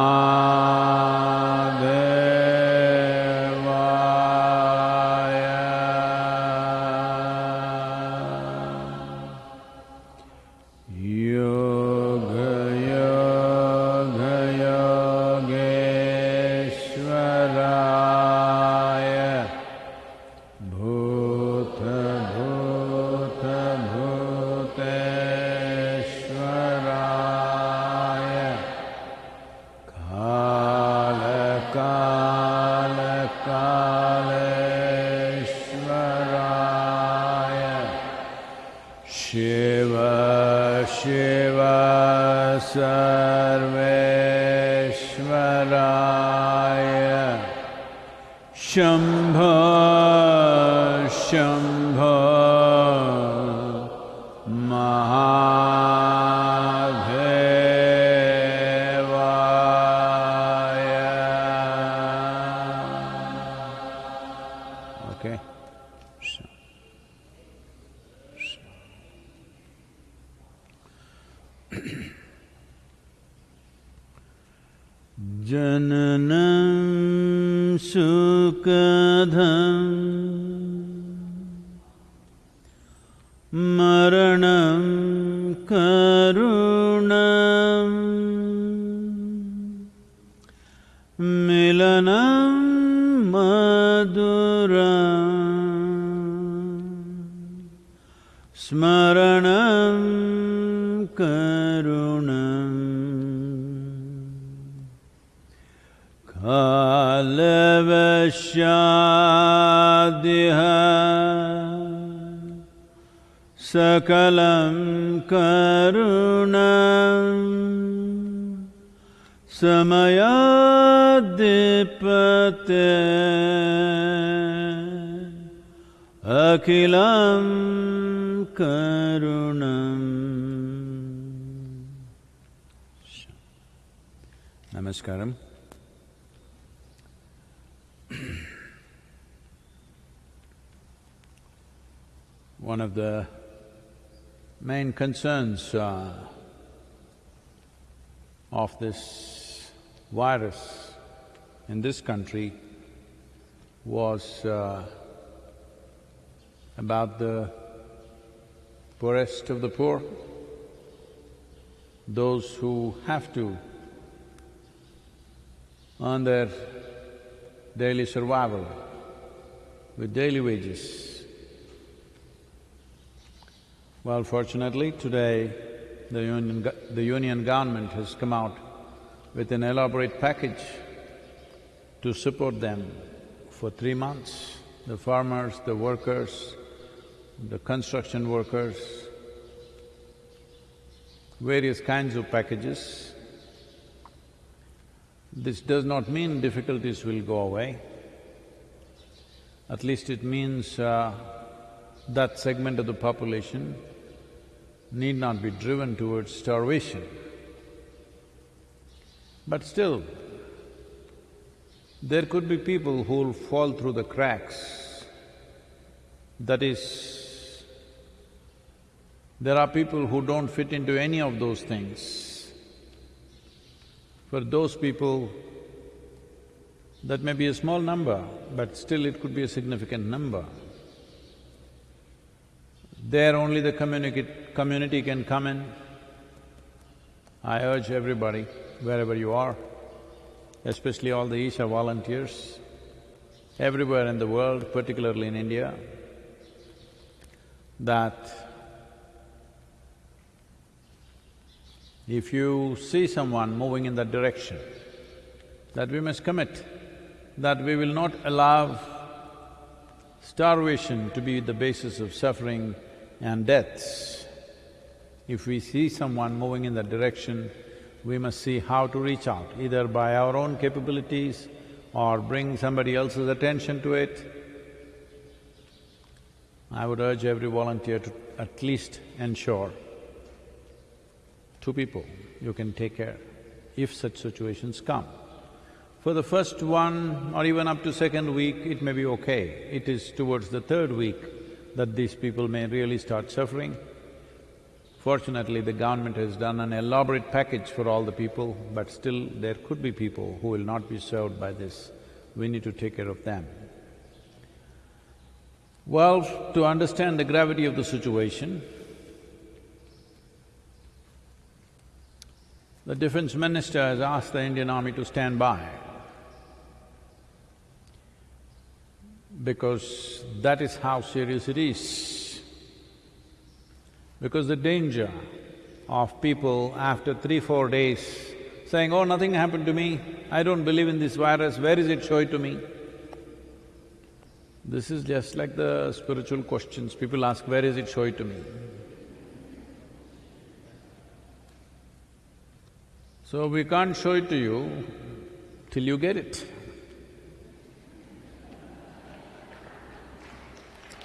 Namah मरणं concerns uh, of this virus in this country was uh, about the poorest of the poor, those who have to earn their daily survival with daily wages. Well, fortunately, today the union, the union government has come out with an elaborate package to support them for three months. The farmers, the workers, the construction workers, various kinds of packages. This does not mean difficulties will go away. At least it means uh, that segment of the population need not be driven towards starvation. But still, there could be people who'll fall through the cracks. That is, there are people who don't fit into any of those things. For those people, that may be a small number, but still it could be a significant number. There only the community, can come in. I urge everybody, wherever you are, especially all the Isha volunteers, everywhere in the world, particularly in India, that if you see someone moving in that direction, that we must commit, that we will not allow starvation to be the basis of suffering and deaths. If we see someone moving in that direction, we must see how to reach out, either by our own capabilities or bring somebody else's attention to it. I would urge every volunteer to at least ensure two people you can take care if such situations come. For the first one or even up to second week, it may be okay. It is towards the third week that these people may really start suffering. Fortunately, the government has done an elaborate package for all the people, but still there could be people who will not be served by this. We need to take care of them. Well, to understand the gravity of the situation, the defense minister has asked the Indian army to stand by. Because that is how serious it is. Because the danger of people after three, four days saying, oh, nothing happened to me, I don't believe in this virus, where is it, show it to me. This is just like the spiritual questions, people ask, where is it, show it to me. So we can't show it to you till you get it.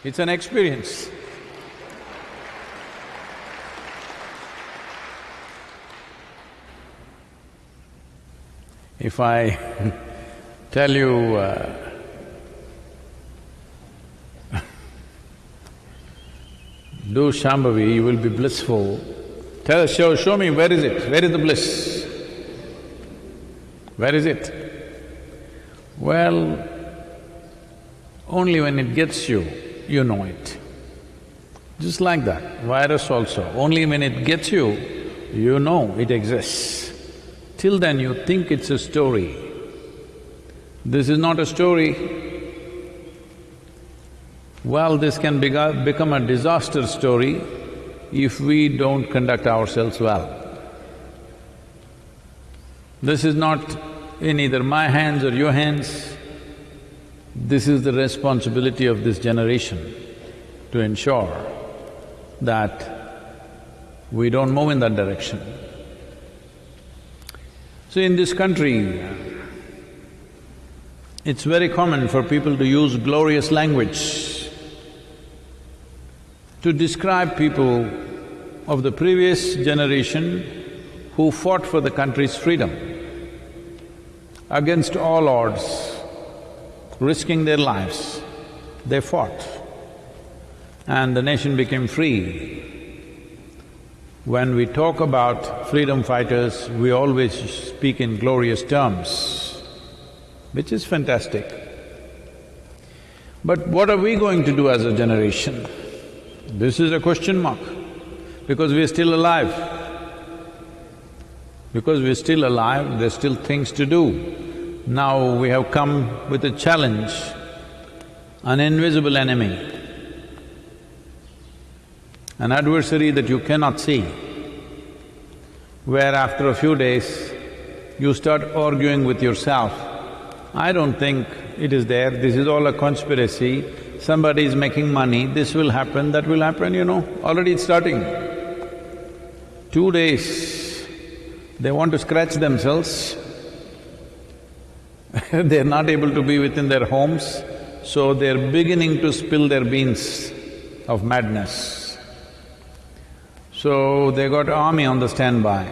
It's an experience. If I tell you, uh, do Shambhavi, you will be blissful. Tell, show, show me, where is it? Where is the bliss? Where is it? Well, only when it gets you, you know it. Just like that, virus also, only when it gets you, you know it exists. Till then you think it's a story. This is not a story. Well, this can become a disaster story if we don't conduct ourselves well. This is not in either my hands or your hands, this is the responsibility of this generation to ensure that we don't move in that direction. So in this country, it's very common for people to use glorious language to describe people of the previous generation who fought for the country's freedom against all odds risking their lives, they fought and the nation became free. When we talk about freedom fighters, we always speak in glorious terms, which is fantastic. But what are we going to do as a generation? This is a question mark, because we are still alive. Because we're still alive, there's still things to do. Now we have come with a challenge, an invisible enemy, an adversary that you cannot see, where after a few days you start arguing with yourself, I don't think it is there, this is all a conspiracy, somebody is making money, this will happen, that will happen, you know, already it's starting. Two days, they want to scratch themselves, they're not able to be within their homes, so they're beginning to spill their beans of madness. So they got army on the standby.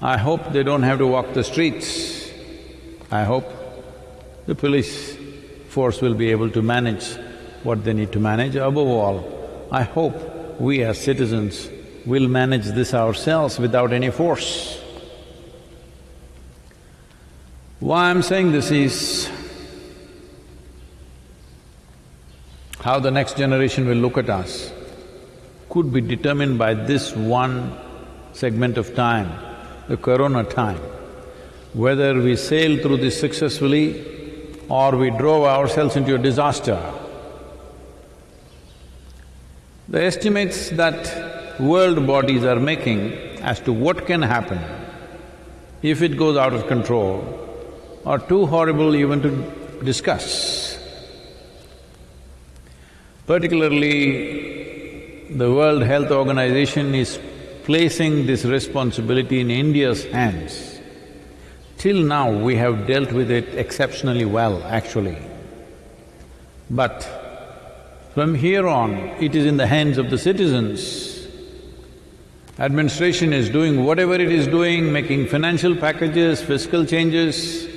I hope they don't have to walk the streets. I hope the police force will be able to manage what they need to manage. Above all, I hope we as citizens will manage this ourselves without any force. Why I'm saying this is, how the next generation will look at us could be determined by this one segment of time, the corona time. Whether we sail through this successfully or we drove ourselves into a disaster. The estimates that world bodies are making as to what can happen if it goes out of control are too horrible even to discuss. Particularly, the World Health Organization is placing this responsibility in India's hands. Till now, we have dealt with it exceptionally well, actually. But from here on, it is in the hands of the citizens. Administration is doing whatever it is doing, making financial packages, fiscal changes,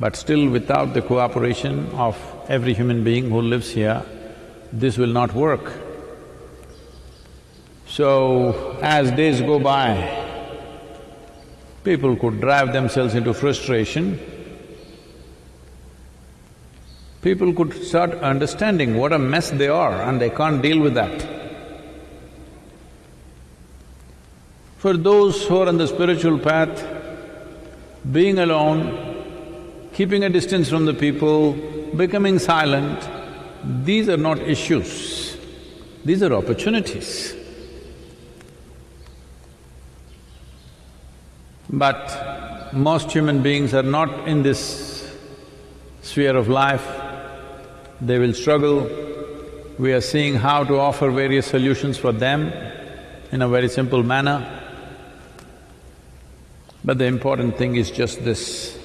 But still without the cooperation of every human being who lives here, this will not work. So, as days go by, people could drive themselves into frustration. People could start understanding what a mess they are and they can't deal with that. For those who are on the spiritual path, being alone, keeping a distance from the people, becoming silent, these are not issues, these are opportunities. But most human beings are not in this sphere of life, they will struggle. We are seeing how to offer various solutions for them in a very simple manner. But the important thing is just this,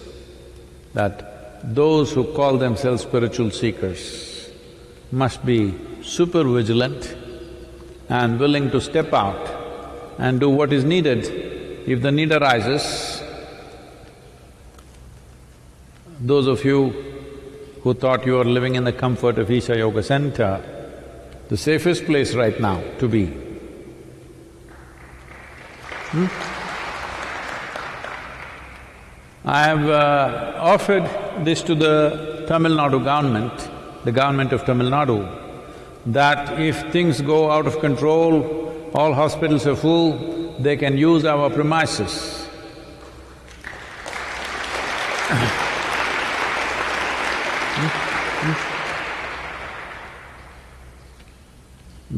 that those who call themselves spiritual seekers must be super vigilant and willing to step out and do what is needed if the need arises, those of you who thought you are living in the comfort of Isha Yoga Center, the safest place right now to be. Hmm? I have uh, offered this to the Tamil Nadu government, the government of Tamil Nadu, that if things go out of control, all hospitals are full, they can use our premises.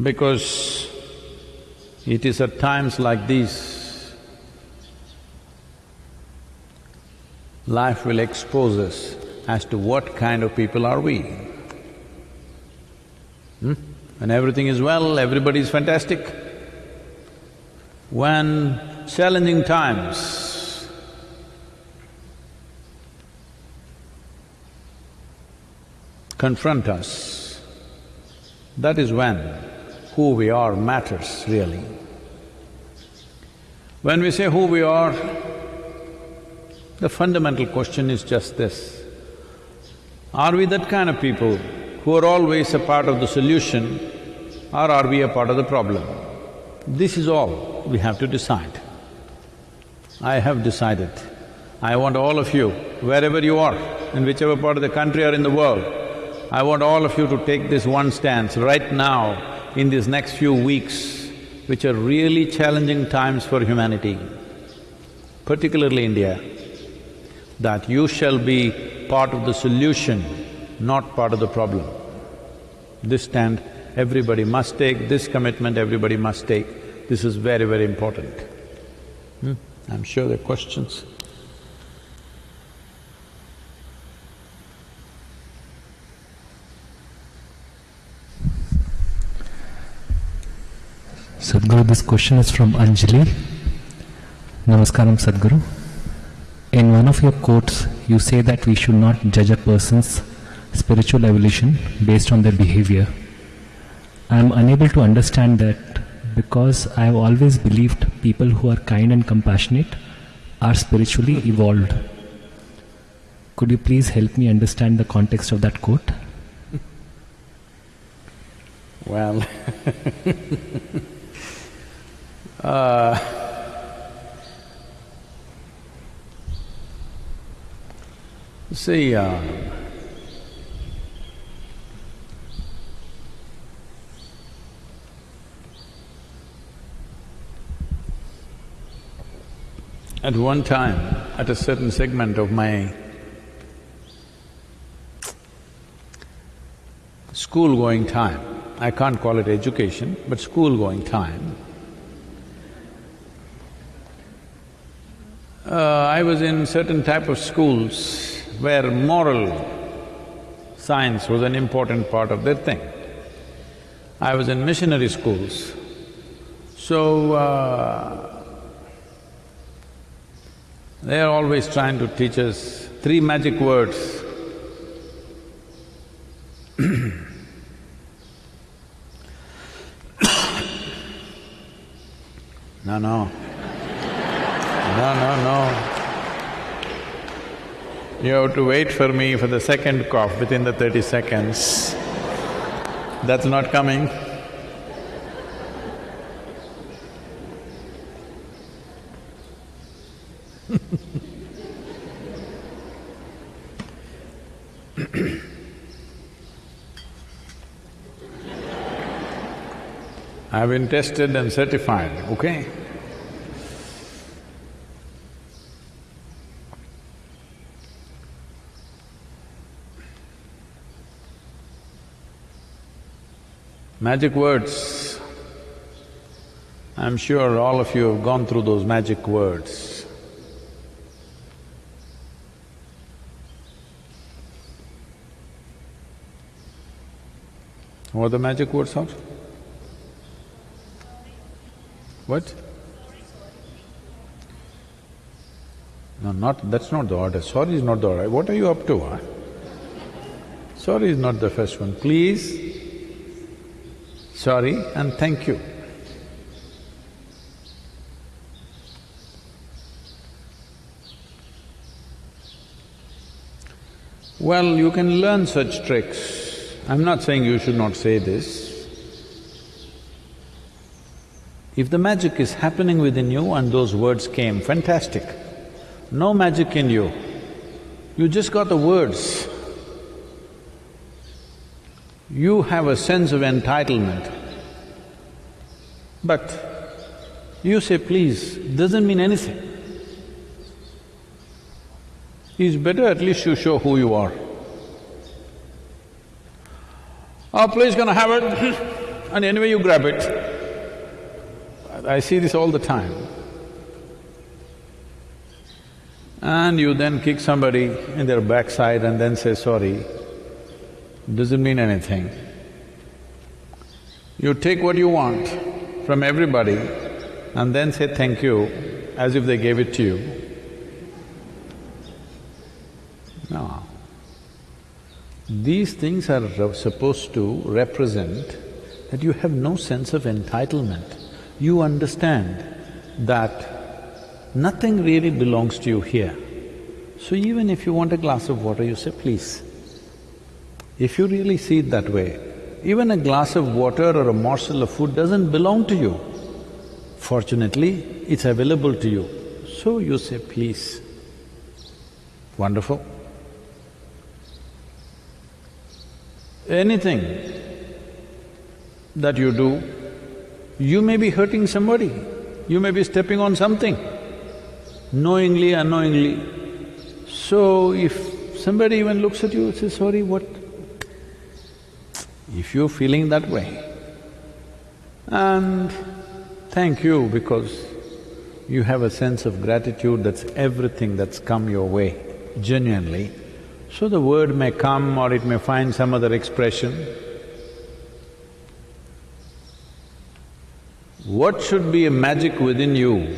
because it is at times like these, life will expose us as to what kind of people are we. Hmm? When everything is well, everybody is fantastic. When challenging times confront us, that is when who we are matters really. When we say who we are, the fundamental question is just this. Are we that kind of people who are always a part of the solution or are we a part of the problem? This is all we have to decide. I have decided. I want all of you, wherever you are, in whichever part of the country or in the world, I want all of you to take this one stance right now in these next few weeks, which are really challenging times for humanity, particularly India, that you shall be part of the solution, not part of the problem. This stand everybody must take, this commitment everybody must take. This is very, very important. Hmm? I'm sure there are questions. Sadhguru, this question is from Anjali. Namaskaram, Sadhguru. In one of your quotes, you say that we should not judge a person's spiritual evolution based on their behavior. I am unable to understand that because I have always believed people who are kind and compassionate are spiritually evolved. Could you please help me understand the context of that quote? Well uh, see, uh, At one time, at a certain segment of my school-going time, I can't call it education, but school-going time, uh, I was in certain type of schools where moral science was an important part of their thing. I was in missionary schools, so uh, they are always trying to teach us three magic words. no, no. No, no, no. You have to wait for me for the second cough within the thirty seconds. That's not coming. I've been tested and certified, okay? Magic words. I'm sure all of you have gone through those magic words. What are the magic words are? What? No, not… that's not the order. Sorry is not the order. What are you up to, huh? Sorry is not the first one. Please, sorry and thank you. Well, you can learn such tricks. I'm not saying you should not say this. If the magic is happening within you and those words came, fantastic. No magic in you, you just got the words. You have a sense of entitlement. But you say please doesn't mean anything. It's better at least you show who you are. Oh, please gonna have it and anyway you grab it. I see this all the time. And you then kick somebody in their backside and then say sorry, doesn't mean anything. You take what you want from everybody and then say thank you as if they gave it to you. No. These things are supposed to represent that you have no sense of entitlement. You understand that nothing really belongs to you here. So even if you want a glass of water, you say, please. If you really see it that way, even a glass of water or a morsel of food doesn't belong to you. Fortunately, it's available to you. So you say, please. Wonderful. Anything that you do, you may be hurting somebody, you may be stepping on something, knowingly, unknowingly. So if somebody even looks at you, and says, sorry, what? If you're feeling that way, and thank you because you have a sense of gratitude that's everything that's come your way, genuinely, so the word may come or it may find some other expression. What should be a magic within you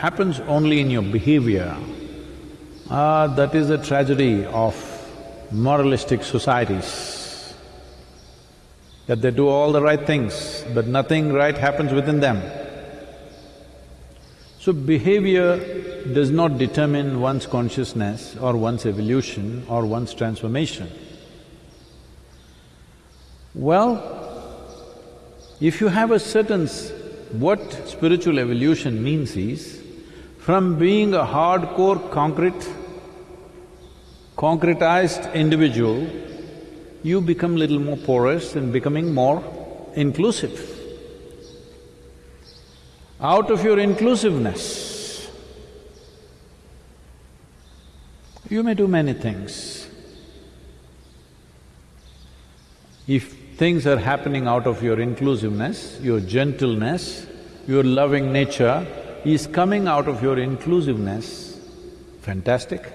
happens only in your behavior. Ah, that is the tragedy of moralistic societies, that they do all the right things, but nothing right happens within them. So behavior does not determine one's consciousness or one's evolution or one's transformation. Well, if you have a certain… what spiritual evolution means is, from being a hardcore concrete, concretized individual, you become little more porous and becoming more inclusive. Out of your inclusiveness, you may do many things. If things are happening out of your inclusiveness, your gentleness, your loving nature is coming out of your inclusiveness, fantastic.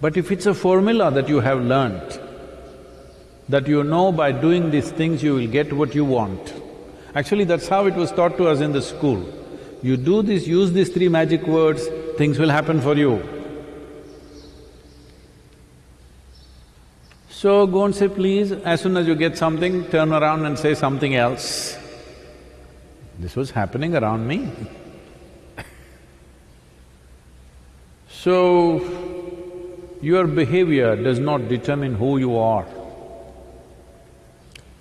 But if it's a formula that you have learnt, that you know by doing these things you will get what you want, Actually, that's how it was taught to us in the school. You do this, use these three magic words, things will happen for you. So go and say please, as soon as you get something, turn around and say something else. This was happening around me. so, your behavior does not determine who you are.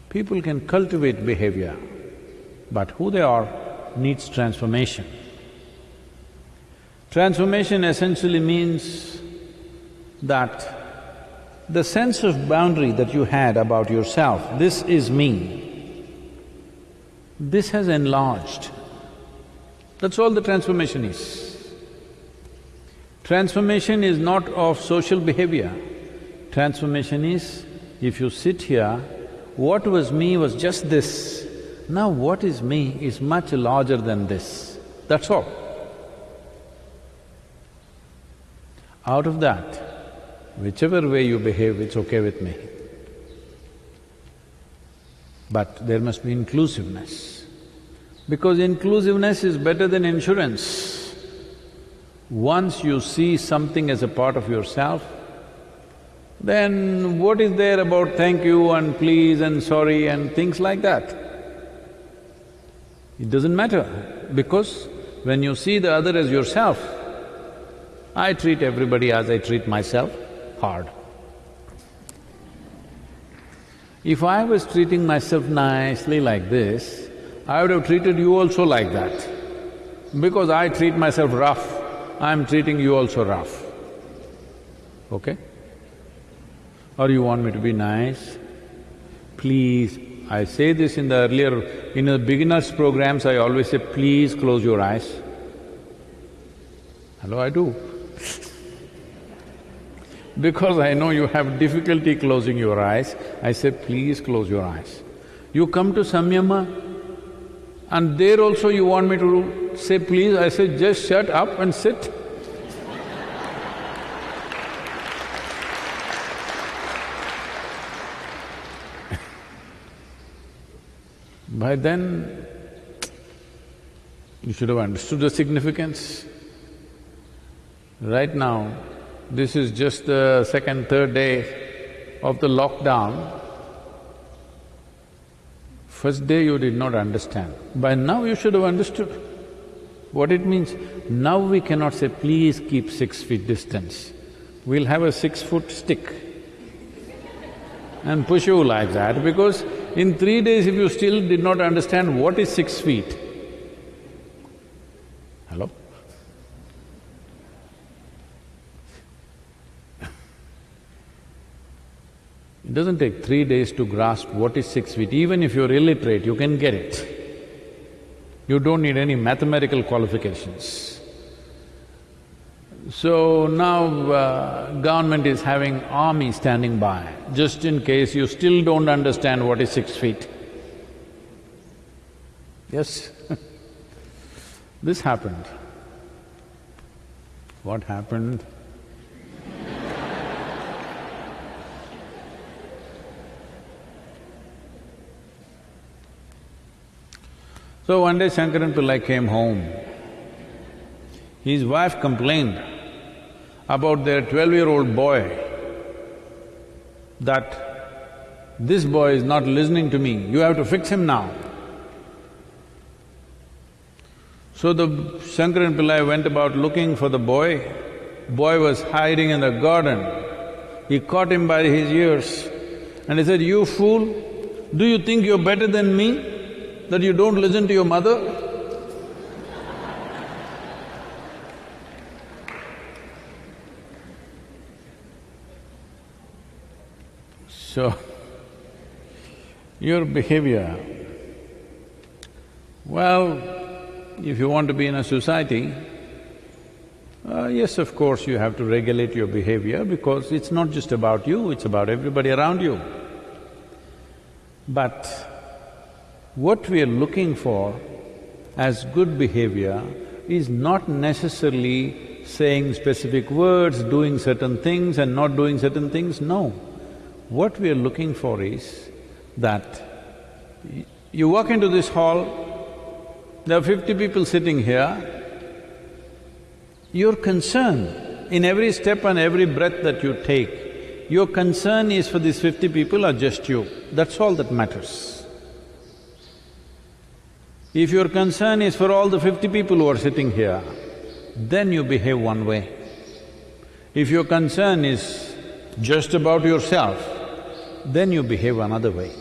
People can cultivate behavior, but who they are needs transformation. Transformation essentially means that the sense of boundary that you had about yourself, this is me, this has enlarged. That's all the transformation is. Transformation is not of social behavior. Transformation is, if you sit here, what was me was just this. Now what is me is much larger than this. That's all. Out of that, whichever way you behave, it's okay with me. But there must be inclusiveness. Because inclusiveness is better than insurance. Once you see something as a part of yourself, then what is there about thank you and please and sorry and things like that? It doesn't matter because when you see the other as yourself, I treat everybody as I treat myself, hard. If I was treating myself nicely like this, I would have treated you also like that. Because I treat myself rough, I'm treating you also rough. Okay? Or you want me to be nice? Please, I say this in the earlier… in the beginners programs, I always say, please close your eyes. Hello, I do because I know you have difficulty closing your eyes, I say, please close your eyes. You come to Samyama and there also you want me to say please, I say just shut up and sit. By then, you should have understood the significance. Right now, this is just the second, third day of the lockdown. First day you did not understand. By now you should have understood what it means. Now we cannot say, please keep six feet distance. We'll have a six-foot stick and push you like that because in three days if you still did not understand what is six feet, hello? It doesn't take three days to grasp what is six feet, even if you're illiterate, you can get it. You don't need any mathematical qualifications. So now uh, government is having army standing by, just in case you still don't understand what is six feet. Yes This happened. What happened? So one day Shankaran Pillai came home. His wife complained about their twelve-year-old boy that this boy is not listening to me, you have to fix him now. So the Shankaran Pillai went about looking for the boy. Boy was hiding in the garden. He caught him by his ears and he said, you fool, do you think you're better than me? that you don't listen to your mother? So, your behavior, well, if you want to be in a society, uh, yes, of course, you have to regulate your behavior because it's not just about you, it's about everybody around you. But what we are looking for as good behavior is not necessarily saying specific words, doing certain things and not doing certain things, no. What we are looking for is that you walk into this hall, there are fifty people sitting here, your concern in every step and every breath that you take, your concern is for these fifty people or just you, that's all that matters. If your concern is for all the fifty people who are sitting here, then you behave one way. If your concern is just about yourself, then you behave another way.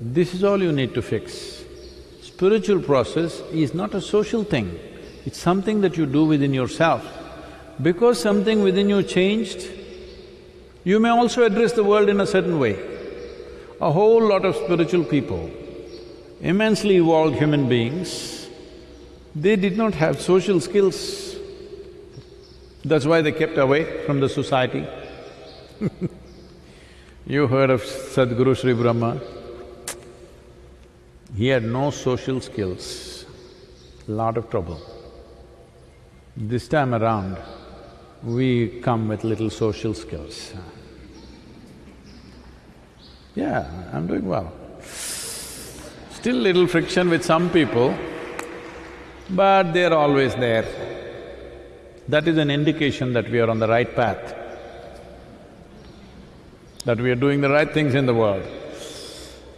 This is all you need to fix. Spiritual process is not a social thing, it's something that you do within yourself. Because something within you changed, you may also address the world in a certain way. A whole lot of spiritual people, immensely evolved human beings, they did not have social skills. That's why they kept away from the society. you heard of Sadhguru Sri Brahma? He had no social skills, lot of trouble. This time around, we come with little social skills. Yeah, I'm doing well. Still little friction with some people, but they're always there. That is an indication that we are on the right path, that we are doing the right things in the world.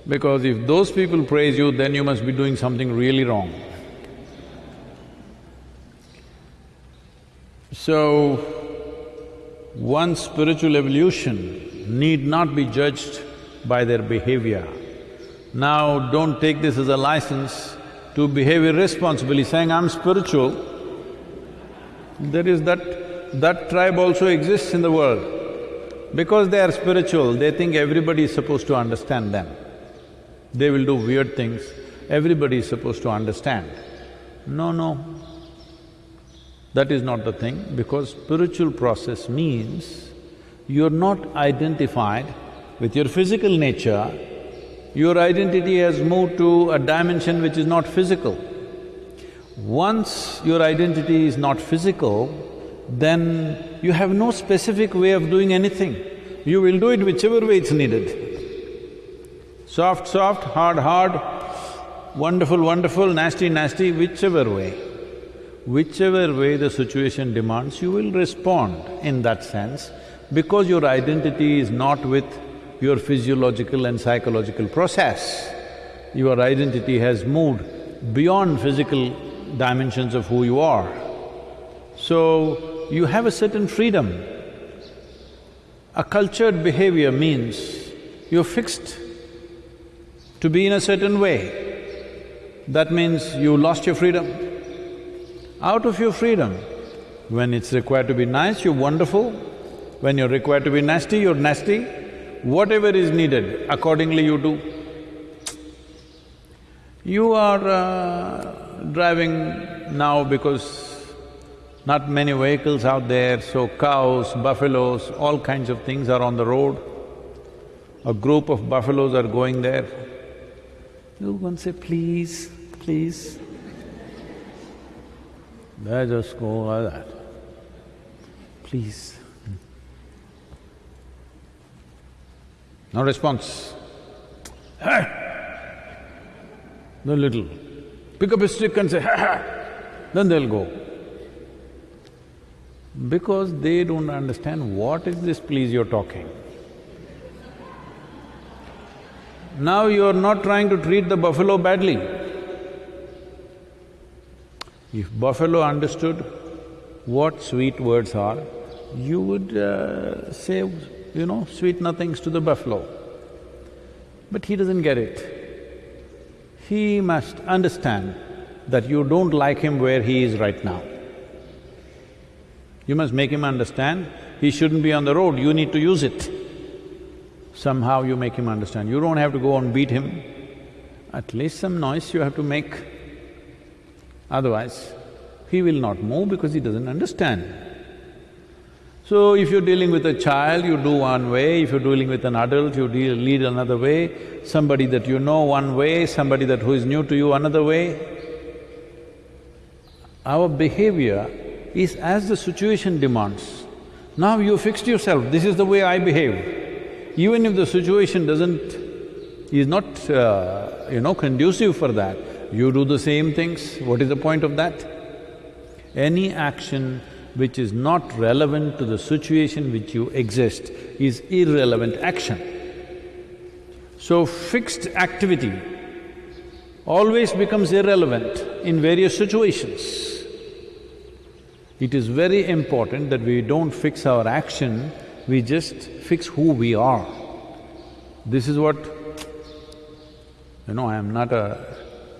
Because if those people praise you, then you must be doing something really wrong. So, one's spiritual evolution need not be judged by their behavior. Now, don't take this as a license to behave irresponsibly, saying, I'm spiritual. There is that… that tribe also exists in the world. Because they are spiritual, they think everybody is supposed to understand them. They will do weird things, everybody is supposed to understand. No, no, that is not the thing, because spiritual process means you're not identified with your physical nature, your identity has moved to a dimension which is not physical. Once your identity is not physical, then you have no specific way of doing anything. You will do it whichever way it's needed. Soft, soft, hard, hard, wonderful, wonderful, nasty, nasty, whichever way. Whichever way the situation demands, you will respond in that sense because your identity is not with your physiological and psychological process. Your identity has moved beyond physical dimensions of who you are. So, you have a certain freedom. A cultured behavior means you're fixed to be in a certain way. That means you lost your freedom out of your freedom. When it's required to be nice, you're wonderful. When you're required to be nasty, you're nasty. Whatever is needed, accordingly you do. You are uh, driving now because not many vehicles out there, so cows, buffaloes, all kinds of things are on the road. A group of buffaloes are going there. You go and say, please, please, they just go like that. Please. No response. Hey! The little. Pick up a stick and say, ha ha! Then they'll go. Because they don't understand what is this please you're talking. Now you're not trying to treat the buffalo badly. If buffalo understood what sweet words are, you would uh, say, you know, sweet nothings to the buffalo. But he doesn't get it. He must understand that you don't like him where he is right now. You must make him understand he shouldn't be on the road, you need to use it. Somehow you make him understand. You don't have to go and beat him, at least some noise you have to make. Otherwise, he will not move because he doesn't understand. So, if you're dealing with a child, you do one way, if you're dealing with an adult, you deal, lead another way, somebody that you know one way, somebody that who is new to you another way. Our behavior is as the situation demands. Now you fixed yourself, this is the way I behave. Even if the situation doesn't… is not, uh, you know, conducive for that, you do the same things, what is the point of that? Any action which is not relevant to the situation which you exist is irrelevant action. So fixed activity always becomes irrelevant in various situations. It is very important that we don't fix our action, we just fix who we are. This is what… You know, I am not a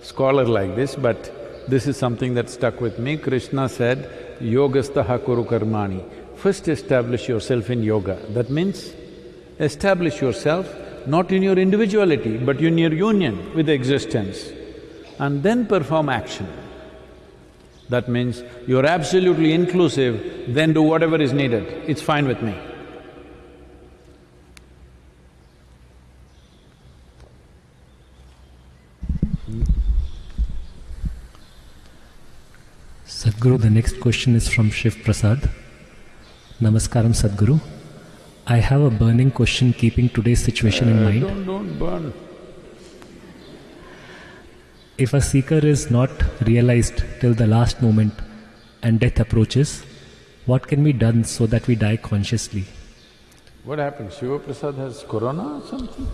scholar like this, but this is something that stuck with me. Krishna said, yogastaha kuru karmani. First establish yourself in yoga. That means establish yourself not in your individuality, but in your union with existence, and then perform action. That means you're absolutely inclusive, then do whatever is needed, it's fine with me. Sadhguru, the next question is from Shiv Prasad. Namaskaram Sadhguru. I have a burning question keeping today's situation in Uh, mind. Don't… don't burn. If a seeker is not realized till the last moment and death approaches, what can be done so that we die consciously? What happened? Shiva Prasad has corona or something?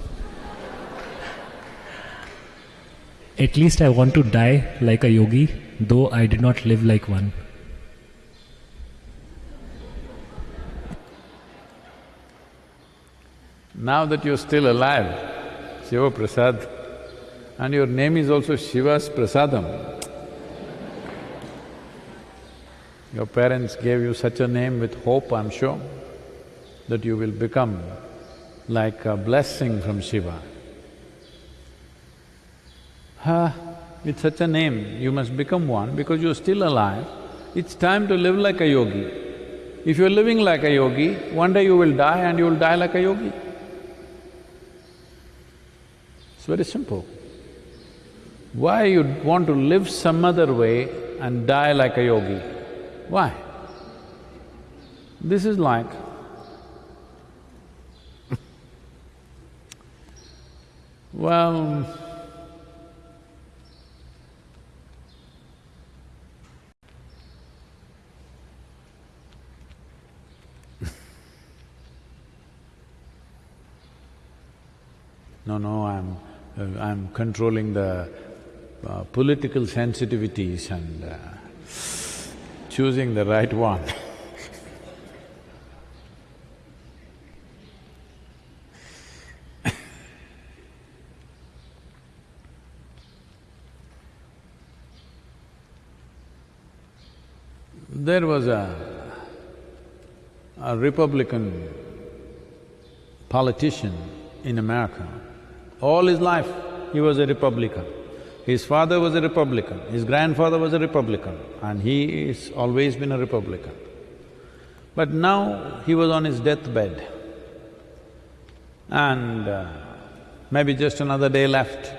At least I want to die like a yogi, though I did not live like one. Now that you're still alive, Shiva Prasad, and your name is also Shiva's Prasadam. Your parents gave you such a name with hope, I'm sure, that you will become like a blessing from Shiva. With such a name, you must become one because you're still alive. It's time to live like a yogi. If you're living like a yogi, one day you will die and you will die like a yogi. It's very simple. Why you want to live some other way and die like a yogi? Why? This is like well, no, no, I'm… uh, I'm controlling the uh, political sensitivities and uh, choosing the right one. There was a, a Republican politician in America. All his life, he was a Republican. His father was a Republican, his grandfather was a Republican, and he has always been a Republican. But now he was on his deathbed, and uh, maybe just another day left.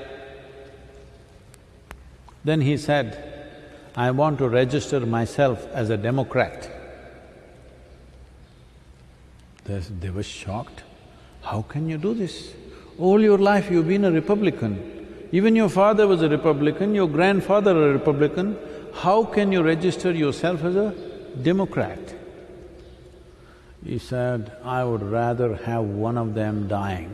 Then he said, I want to register myself as a Democrat. They, they were shocked. How can you do this? All your life you've been a Republican. Even your father was a Republican, your grandfather a Republican. How can you register yourself as a Democrat? He said, I would rather have one of them dying.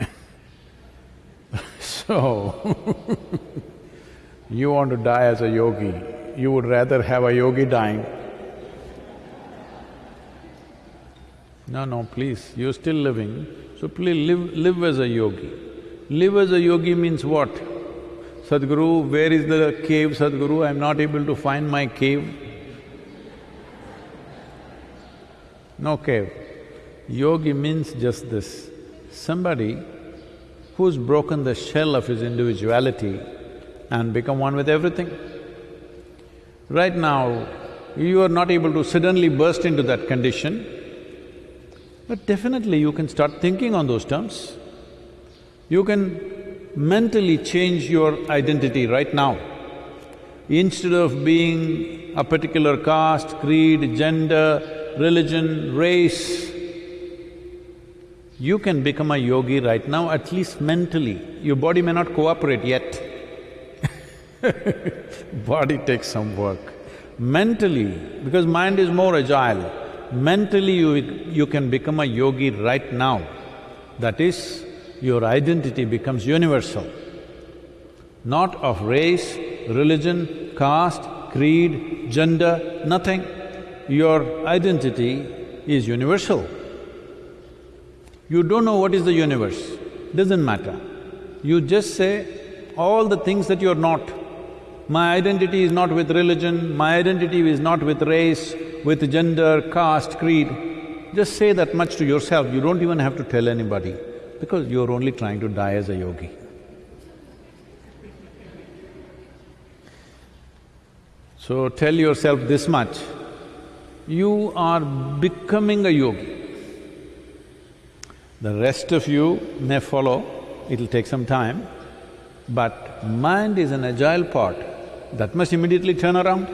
So, you want to die as a yogi, you would rather have a yogi dying. No, no, please, you're still living, so please live… live as a yogi. Live as a yogi means what? Sadhguru, where is the cave, Sadhguru? I'm not able to find my cave. No cave. Yogi means just this, somebody who's broken the shell of his individuality and become one with everything. Right now, you are not able to suddenly burst into that condition, but definitely you can start thinking on those terms. You can mentally change your identity right now. Instead of being a particular caste, creed, gender, religion, race, you can become a yogi right now, at least mentally. Your body may not cooperate yet. body takes some work. Mentally, because mind is more agile, mentally you… you can become a yogi right now. That is, your identity becomes universal, not of race, religion, caste, creed, gender, nothing. Your identity is universal. You don't know what is the universe, doesn't matter. You just say all the things that you're not. My identity is not with religion, my identity is not with race, with gender, caste, creed. Just say that much to yourself, you don't even have to tell anybody, because you're only trying to die as a yogi. So tell yourself this much, you are becoming a yogi. The rest of you may follow, it'll take some time, but mind is an agile part, that must immediately turn around.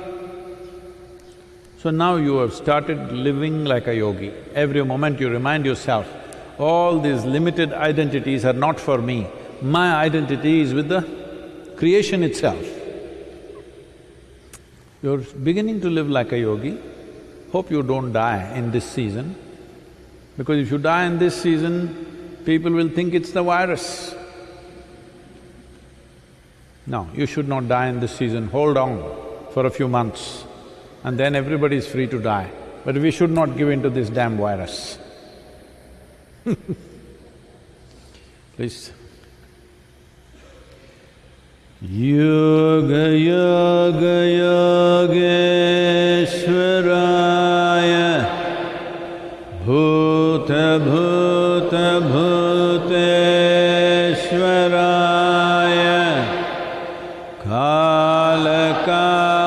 So now you have started living like a yogi. Every moment you remind yourself, all these limited identities are not for me. My identity is with the creation itself. You're beginning to live like a yogi. Hope you don't die in this season, because if you die in this season, people will think it's the virus. No, you should not die in this season, hold on for a few months and then everybody is free to die. But we should not give in to this damn virus. Please. Yoga Yoga Yogeshwaraya Bhuta Bhuta Bhuteshwaraya Kala Kala